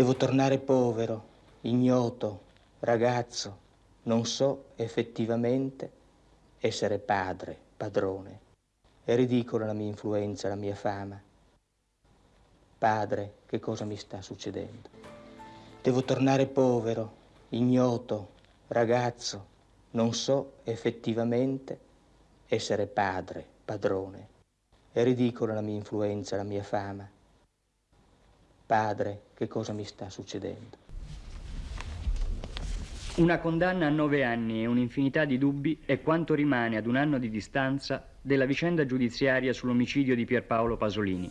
Devo tornare povero, ignoto, ragazzo, non so effettivamente essere padre, padrone. È ridicola la mia influenza, la mia fama. Padre, che cosa mi sta succedendo? Devo tornare povero, ignoto, ragazzo, non so effettivamente essere padre, padrone. È ridicola la mia influenza, la mia fama. Padre, che cosa mi sta succedendo? Una condanna a nove anni e un'infinità di dubbi è quanto rimane ad un anno di distanza della vicenda giudiziaria sull'omicidio di Pierpaolo Pasolini.